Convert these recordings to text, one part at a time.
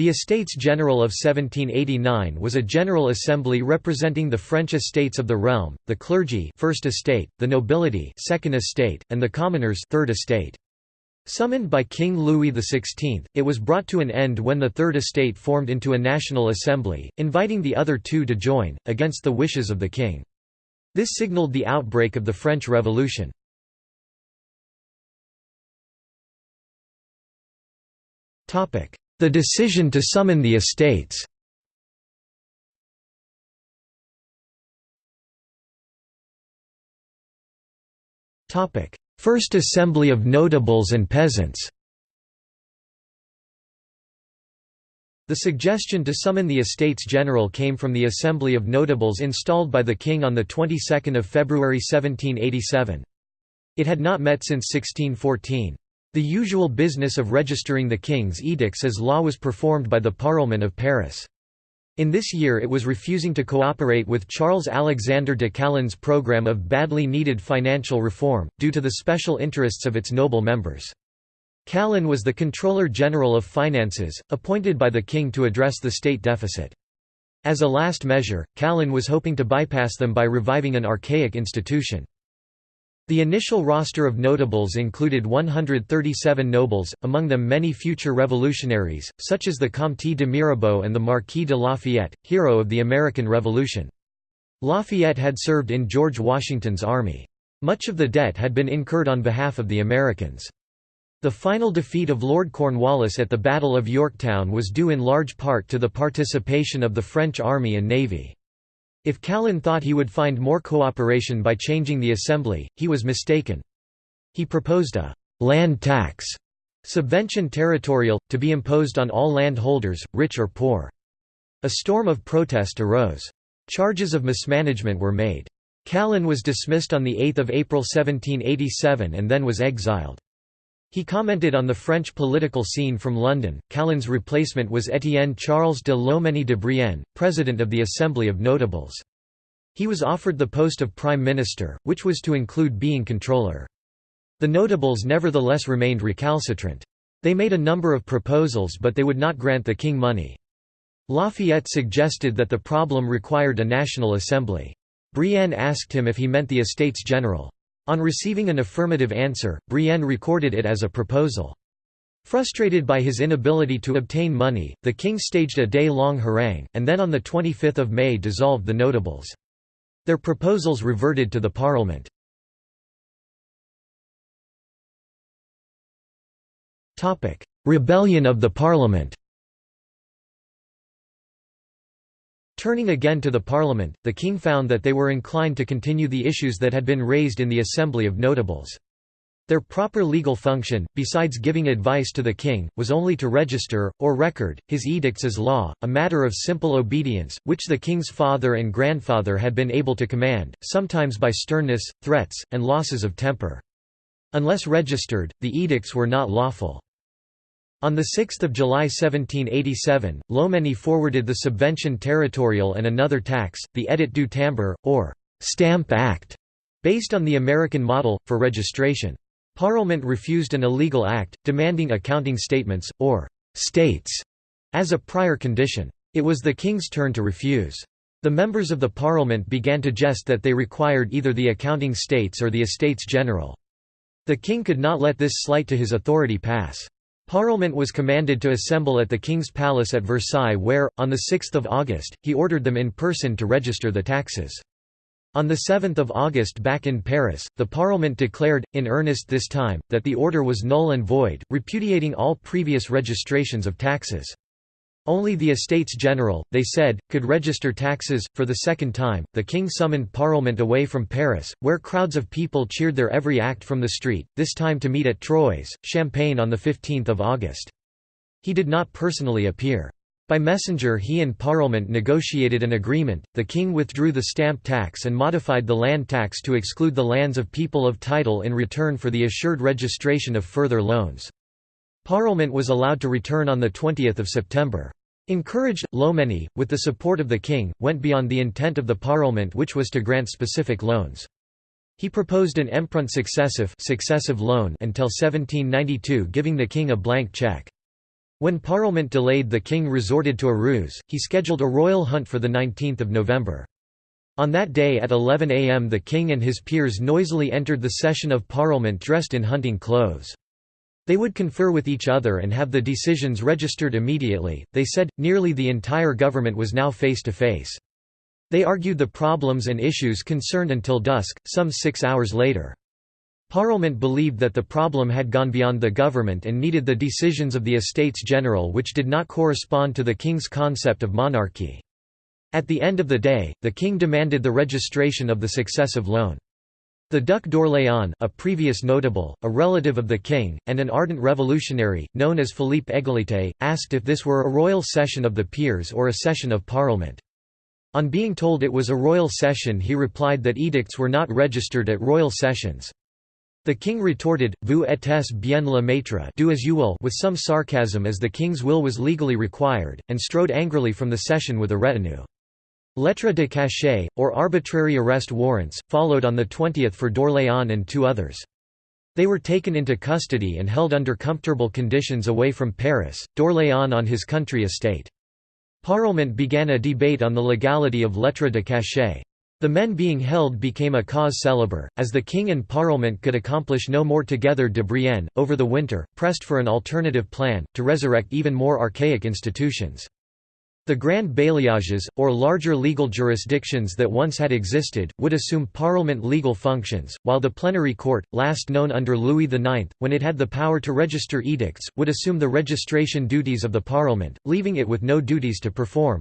The Estates General of 1789 was a general assembly representing the French estates of the realm, the clergy first estate, the nobility second estate, and the commoners third estate. Summoned by King Louis XVI, it was brought to an end when the Third Estate formed into a national assembly, inviting the other two to join, against the wishes of the king. This signalled the outbreak of the French Revolution. The decision to summon the estates First Assembly of Notables and Peasants The suggestion to summon the Estates General came from the Assembly of Notables installed by the King on the 22nd of February 1787. It had not met since 1614. The usual business of registering the king's edicts as law was performed by the Parlement of Paris. In this year it was refusing to cooperate with Charles-Alexander de Calonne's program of badly needed financial reform, due to the special interests of its noble members. Calonne was the Controller General of Finances, appointed by the king to address the state deficit. As a last measure, Calonne was hoping to bypass them by reviving an archaic institution. The initial roster of notables included 137 nobles, among them many future revolutionaries, such as the Comte de Mirabeau and the Marquis de Lafayette, hero of the American Revolution. Lafayette had served in George Washington's army. Much of the debt had been incurred on behalf of the Americans. The final defeat of Lord Cornwallis at the Battle of Yorktown was due in large part to the participation of the French army and navy. If Calonne thought he would find more cooperation by changing the assembly, he was mistaken. He proposed a «land tax» subvention territorial, to be imposed on all landholders, rich or poor. A storm of protest arose. Charges of mismanagement were made. Calonne was dismissed on 8 April 1787 and then was exiled. He commented on the French political scene from London. Calonne's replacement was Étienne Charles de Lomenie de Brienne, president of the Assembly of Notables. He was offered the post of prime minister, which was to include being controller. The notables nevertheless remained recalcitrant. They made a number of proposals but they would not grant the king money. Lafayette suggested that the problem required a national assembly. Brienne asked him if he meant the Estates General. On receiving an affirmative answer, Brienne recorded it as a proposal. Frustrated by his inability to obtain money, the king staged a day-long harangue, and then on 25 May dissolved the notables. Their proposals reverted to the parliament. Rebellion of the parliament Turning again to the Parliament, the king found that they were inclined to continue the issues that had been raised in the Assembly of Notables. Their proper legal function, besides giving advice to the king, was only to register, or record, his edicts as law, a matter of simple obedience, which the king's father and grandfather had been able to command, sometimes by sternness, threats, and losses of temper. Unless registered, the edicts were not lawful. On 6 July 1787, Lomenie forwarded the subvention territorial and another tax, the Edit du Timbre, or «Stamp Act», based on the American model, for registration. Parliament refused an illegal act, demanding accounting statements, or «states», as a prior condition. It was the king's turn to refuse. The members of the parliament began to jest that they required either the accounting states or the estates general. The king could not let this slight to his authority pass. Parliament was commanded to assemble at the King's Palace at Versailles where, on 6 August, he ordered them in person to register the taxes. On 7 August back in Paris, the Parliament declared, in earnest this time, that the order was null and void, repudiating all previous registrations of taxes. Only the Estates General, they said, could register taxes. For the second time, the king summoned Parliament away from Paris, where crowds of people cheered their every act from the street, this time to meet at Troyes, Champagne on 15 August. He did not personally appear. By messenger he and Parliament negotiated an agreement, the king withdrew the stamp tax and modified the land tax to exclude the lands of people of title in return for the assured registration of further loans. Parliament was allowed to return on 20 September. Encouraged, Lomenie, with the support of the king, went beyond the intent of the Parliament which was to grant specific loans. He proposed an emprunt successive, successive loan until 1792 giving the king a blank cheque. When Parliament delayed the king resorted to a ruse, he scheduled a royal hunt for 19 November. On that day at 11 am the king and his peers noisily entered the session of Parliament dressed in hunting clothes. They would confer with each other and have the decisions registered immediately, they said, nearly the entire government was now face to face. They argued the problems and issues concerned until dusk, some six hours later. Parliament believed that the problem had gone beyond the government and needed the decisions of the Estates General which did not correspond to the king's concept of monarchy. At the end of the day, the king demanded the registration of the successive loan. The Duc d'Orléans a previous notable, a relative of the king, and an ardent revolutionary, known as Philippe Égalité, asked if this were a royal session of the peers or a session of parliament. On being told it was a royal session he replied that edicts were not registered at royal sessions. The king retorted, vous êtes bien le maître do as you will with some sarcasm as the king's will was legally required, and strode angrily from the session with a retinue. Lettres de cachet, or arbitrary arrest warrants, followed on the 20th for d'Orléans and two others. They were taken into custody and held under comfortable conditions away from Paris, d'Orléans on his country estate. Parliament began a debate on the legality of lettres de cachet. The men being held became a cause célèbre, as the king and parliament could accomplish no more together de Brienne, over the winter, pressed for an alternative plan, to resurrect even more archaic institutions. The grand bailliages, or larger legal jurisdictions that once had existed, would assume parliament legal functions, while the plenary court, last known under Louis IX, when it had the power to register edicts, would assume the registration duties of the parliament, leaving it with no duties to perform.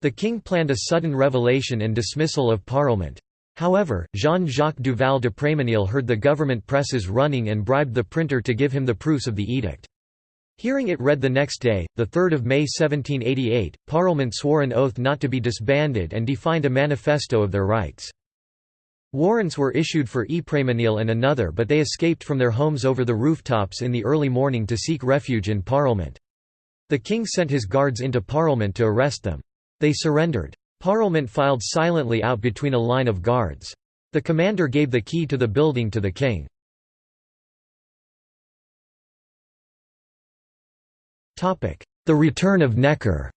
The king planned a sudden revelation and dismissal of Parliament. However, Jean-Jacques Duval d'Eprémesnil heard the government presses running and bribed the printer to give him the proofs of the edict. Hearing it read the next day, 3 May 1788, Parliament swore an oath not to be disbanded and defined a manifesto of their rights. Warrants were issued for E. And another but they escaped from their homes over the rooftops in the early morning to seek refuge in Parliament. The king sent his guards into Parliament to arrest them. They surrendered. Parliament filed silently out between a line of guards. The commander gave the key to the building to the king. The return of Necker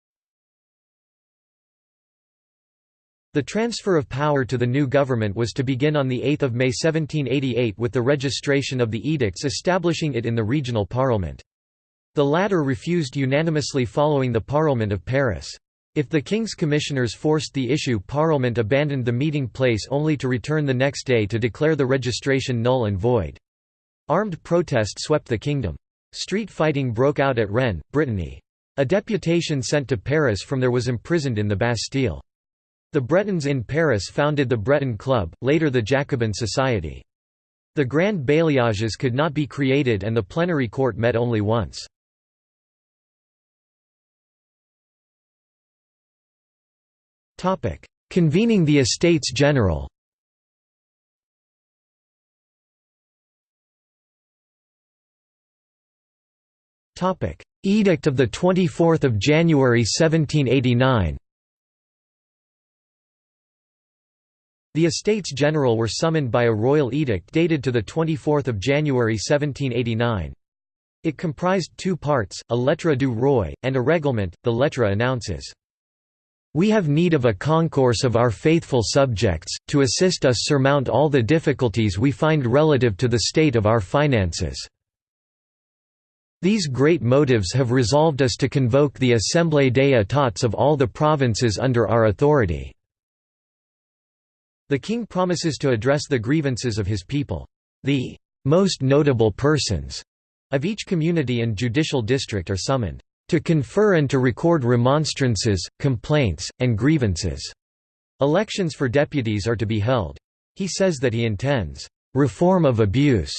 The transfer of power to the new government was to begin on 8 May 1788 with the registration of the edicts establishing it in the regional parliament. The latter refused unanimously following the Parliament of Paris. If the King's Commissioners forced the issue Parliament abandoned the meeting place only to return the next day to declare the registration null and void. Armed protest swept the kingdom. Street fighting broke out at Rennes, Brittany. A deputation sent to Paris from there was imprisoned in the Bastille. The Bretons in Paris founded the Breton Club, later the Jacobin Society. The Grand Bailliages could not be created and the plenary court met only once. Convening the Estates General Edict of 24 January 1789 The Estates General were summoned by a royal edict dated to 24 January 1789. It comprised two parts, a lettre du roi, and a règlement. The lettre announces, we have need of a concourse of our faithful subjects, to assist us surmount all the difficulties we find relative to the state of our finances. These great motives have resolved us to convoke the Assemblée des États of all the provinces under our authority." The king promises to address the grievances of his people. The "most notable persons" of each community and judicial district are summoned to confer and to record remonstrances, complaints, and grievances." Elections for deputies are to be held. He says that he intends, "...reform of abuse",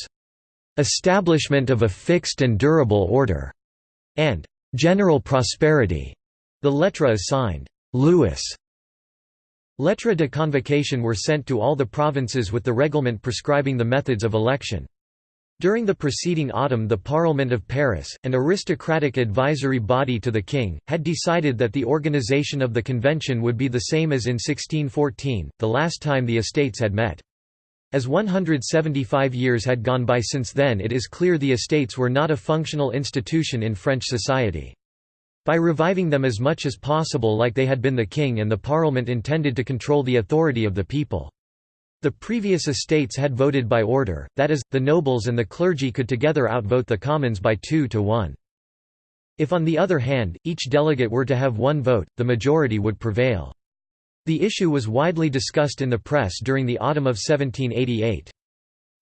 establishment of a fixed and durable order", and "...general prosperity". The lettre is signed, Louis. Lettres de convocation were sent to all the provinces with the reglement prescribing the methods of election. During the preceding autumn the Parliament of Paris, an aristocratic advisory body to the king, had decided that the organization of the convention would be the same as in 1614, the last time the estates had met. As 175 years had gone by since then it is clear the estates were not a functional institution in French society. By reviving them as much as possible like they had been the king and the parliament intended to control the authority of the people. The previous estates had voted by order, that is, the nobles and the clergy could together outvote the commons by two to one. If on the other hand, each delegate were to have one vote, the majority would prevail. The issue was widely discussed in the press during the autumn of 1788.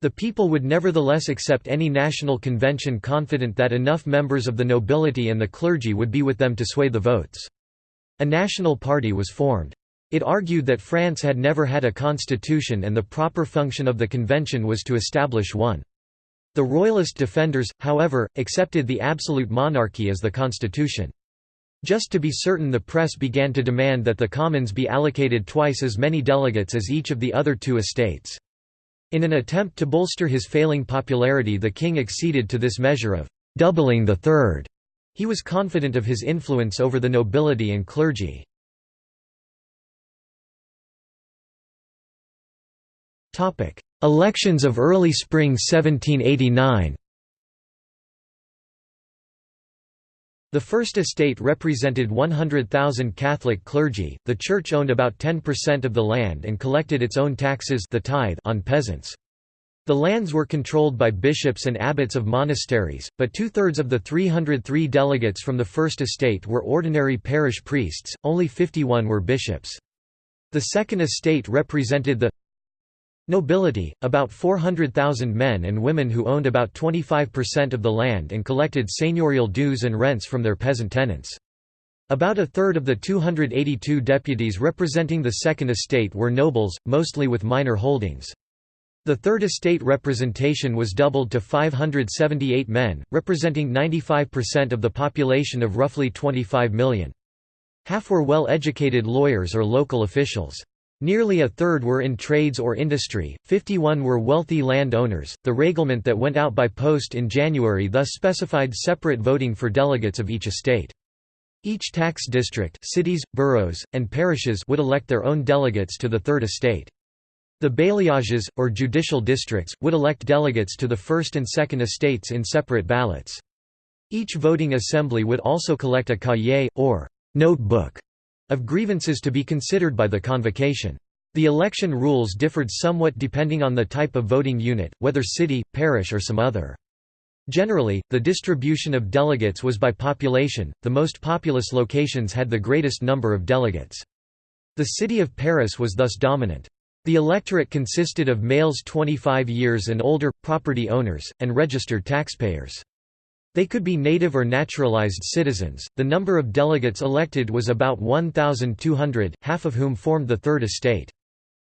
The people would nevertheless accept any national convention confident that enough members of the nobility and the clergy would be with them to sway the votes. A national party was formed. It argued that France had never had a constitution and the proper function of the convention was to establish one. The royalist defenders, however, accepted the absolute monarchy as the constitution. Just to be certain the press began to demand that the Commons be allocated twice as many delegates as each of the other two estates. In an attempt to bolster his failing popularity the king acceded to this measure of «doubling the third. He was confident of his influence over the nobility and clergy. Elections of early spring 1789 The First Estate represented 100,000 Catholic clergy, the Church owned about 10% of the land and collected its own taxes the tithe on peasants. The lands were controlled by bishops and abbots of monasteries, but two-thirds of the 303 delegates from the First Estate were ordinary parish priests, only 51 were bishops. The Second Estate represented the Nobility, about 400,000 men and women who owned about 25% of the land and collected seigneurial dues and rents from their peasant tenants. About a third of the 282 deputies representing the Second Estate were nobles, mostly with minor holdings. The Third Estate representation was doubled to 578 men, representing 95% of the population of roughly 25 million. Half were well-educated lawyers or local officials. Nearly a third were in trades or industry, 51 were wealthy land owners. The reglement that went out by post in January thus specified separate voting for delegates of each estate. Each tax district cities, boroughs, and parishes would elect their own delegates to the Third Estate. The bailliages, or judicial districts, would elect delegates to the First and Second Estates in separate ballots. Each voting assembly would also collect a cahier, or notebook, of grievances to be considered by the convocation. The election rules differed somewhat depending on the type of voting unit, whether city, parish or some other. Generally, the distribution of delegates was by population, the most populous locations had the greatest number of delegates. The city of Paris was thus dominant. The electorate consisted of males 25 years and older, property owners, and registered taxpayers. They could be native or naturalized citizens. The number of delegates elected was about 1,200, half of whom formed the Third Estate.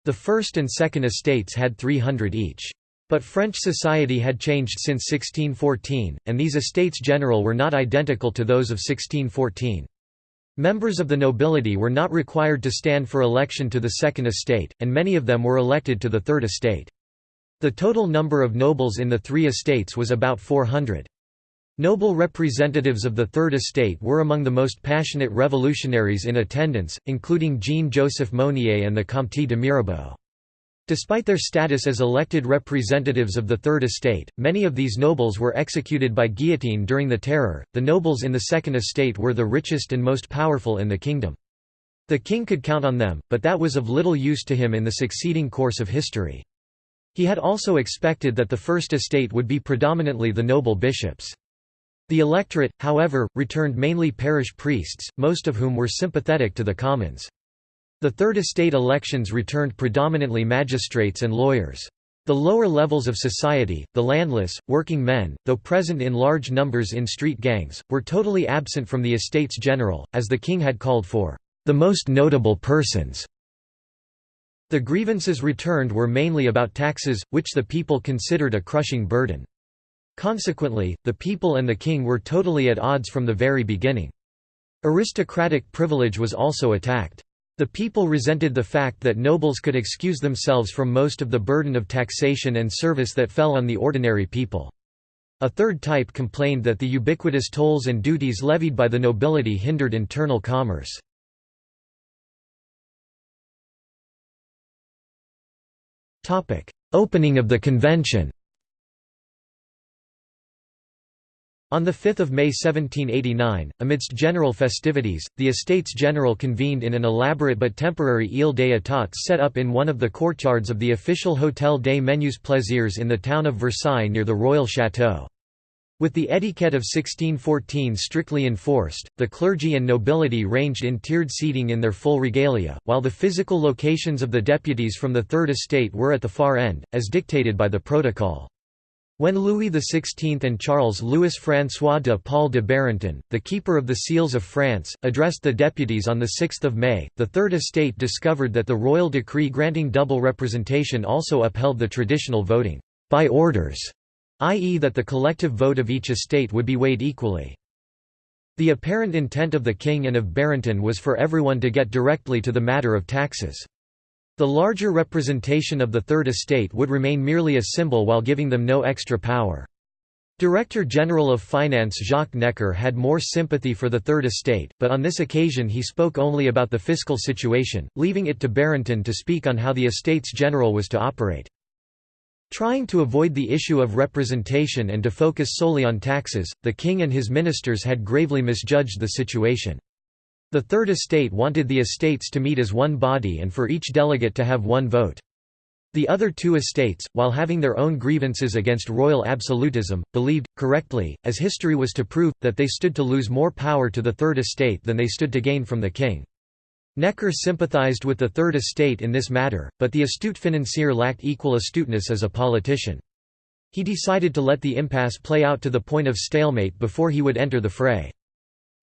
The First and Second Estates had 300 each. But French society had changed since 1614, and these estates general were not identical to those of 1614. Members of the nobility were not required to stand for election to the Second Estate, and many of them were elected to the Third Estate. The total number of nobles in the three estates was about 400. Noble representatives of the Third Estate were among the most passionate revolutionaries in attendance, including Jean-Joseph Mounier and the Comte de Mirabeau. Despite their status as elected representatives of the Third Estate, many of these nobles were executed by guillotine during the Terror. The nobles in the Second Estate were the richest and most powerful in the kingdom. The king could count on them, but that was of little use to him in the succeeding course of history. He had also expected that the First Estate would be predominantly the noble bishops. The electorate, however, returned mainly parish priests, most of whom were sympathetic to the commons. The Third Estate elections returned predominantly magistrates and lawyers. The lower levels of society, the landless, working men, though present in large numbers in street gangs, were totally absent from the estates general, as the king had called for the most notable persons. The grievances returned were mainly about taxes, which the people considered a crushing burden. Consequently, the people and the king were totally at odds from the very beginning. Aristocratic privilege was also attacked. The people resented the fact that nobles could excuse themselves from most of the burden of taxation and service that fell on the ordinary people. A third type complained that the ubiquitous tolls and duties levied by the nobility hindered internal commerce. Opening of the convention On 5 May 1789, amidst general festivities, the Estates General convened in an elaborate but temporary Ile des Etats set up in one of the courtyards of the official Hôtel des Menus Plaisirs in the town of Versailles near the royal château. With the etiquette of 1614 strictly enforced, the clergy and nobility ranged in tiered seating in their full regalia, while the physical locations of the deputies from the Third Estate were at the far end, as dictated by the protocol. When Louis XVI and Charles Louis François de Paul de Barentin, the keeper of the seals of France, addressed the deputies on 6 May, the Third Estate discovered that the royal decree granting double representation also upheld the traditional voting by orders, i.e. that the collective vote of each estate would be weighed equally. The apparent intent of the king and of Barentin was for everyone to get directly to the matter of taxes. The larger representation of the Third Estate would remain merely a symbol while giving them no extra power. Director General of Finance Jacques Necker had more sympathy for the Third Estate, but on this occasion he spoke only about the fiscal situation, leaving it to Barentin to speak on how the Estates General was to operate. Trying to avoid the issue of representation and to focus solely on taxes, the king and his ministers had gravely misjudged the situation. The Third Estate wanted the estates to meet as one body and for each delegate to have one vote. The other two estates, while having their own grievances against royal absolutism, believed, correctly, as history was to prove, that they stood to lose more power to the Third Estate than they stood to gain from the king. Necker sympathized with the Third Estate in this matter, but the astute financier lacked equal astuteness as a politician. He decided to let the impasse play out to the point of stalemate before he would enter the fray.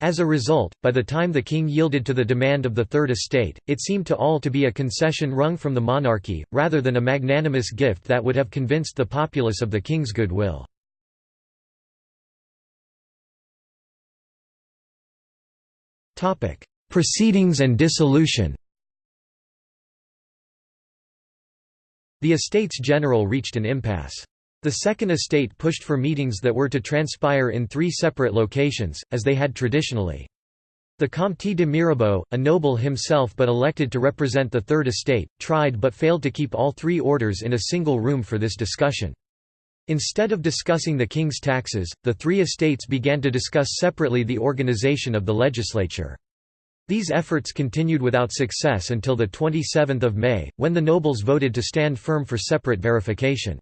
As a result, by the time the king yielded to the demand of the Third Estate, it seemed to all to be a concession wrung from the monarchy, rather than a magnanimous gift that would have convinced the populace of the king's goodwill. Proceedings and dissolution The Estates General reached an impasse. The Second Estate pushed for meetings that were to transpire in three separate locations, as they had traditionally. The Comte de Mirabeau, a noble himself but elected to represent the Third Estate, tried but failed to keep all three orders in a single room for this discussion. Instead of discussing the king's taxes, the three estates began to discuss separately the organization of the legislature. These efforts continued without success until 27 May, when the nobles voted to stand firm for separate verification.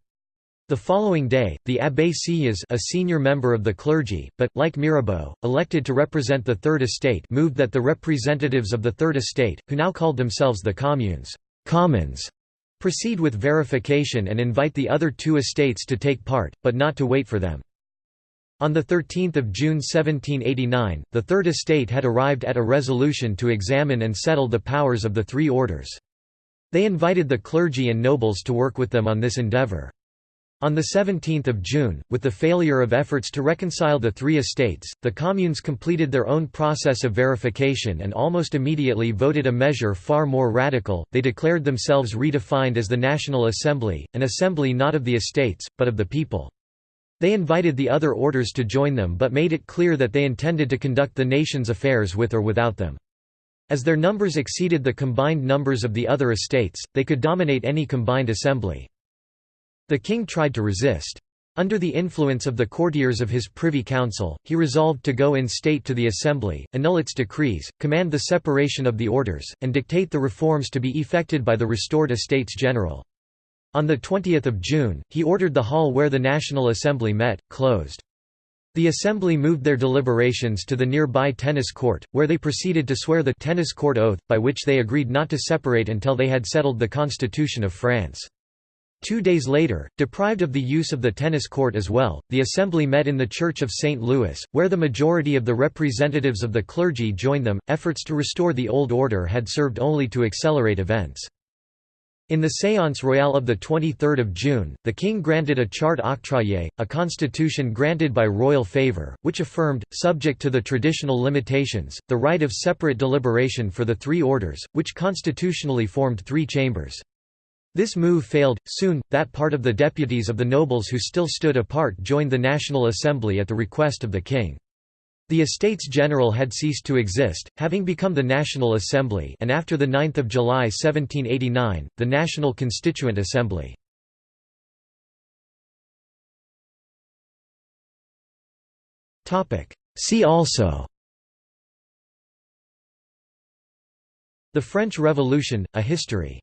The following day, the Abbé Sieyès a senior member of the clergy, but, like Mirabeau, elected to represent the Third Estate moved that the representatives of the Third Estate, who now called themselves the communes commons, proceed with verification and invite the other two estates to take part, but not to wait for them. On 13 June 1789, the Third Estate had arrived at a resolution to examine and settle the powers of the three orders. They invited the clergy and nobles to work with them on this endeavour. On 17 June, with the failure of efforts to reconcile the three estates, the communes completed their own process of verification and almost immediately voted a measure far more radical, they declared themselves redefined as the National Assembly, an assembly not of the estates, but of the people. They invited the other orders to join them but made it clear that they intended to conduct the nation's affairs with or without them. As their numbers exceeded the combined numbers of the other estates, they could dominate any combined assembly. The king tried to resist. Under the influence of the courtiers of his privy council, he resolved to go in state to the assembly, annul its decrees, command the separation of the orders, and dictate the reforms to be effected by the restored Estates General. On 20 June, he ordered the hall where the National Assembly met, closed. The assembly moved their deliberations to the nearby tennis court, where they proceeded to swear the tennis court oath, by which they agreed not to separate until they had settled the Constitution of France. Two days later, deprived of the use of the tennis court as well, the assembly met in the Church of St. Louis, where the majority of the representatives of the clergy joined them. Efforts to restore the old order had served only to accelerate events. In the Séance Royale of 23 June, the king granted a charte octroyée, a constitution granted by royal favour, which affirmed, subject to the traditional limitations, the right of separate deliberation for the three orders, which constitutionally formed three chambers. This move failed. Soon, that part of the deputies of the nobles who still stood apart joined the National Assembly at the request of the king. The Estates General had ceased to exist, having become the National Assembly and after 9 July 1789, the National Constituent Assembly. See also The French Revolution, A History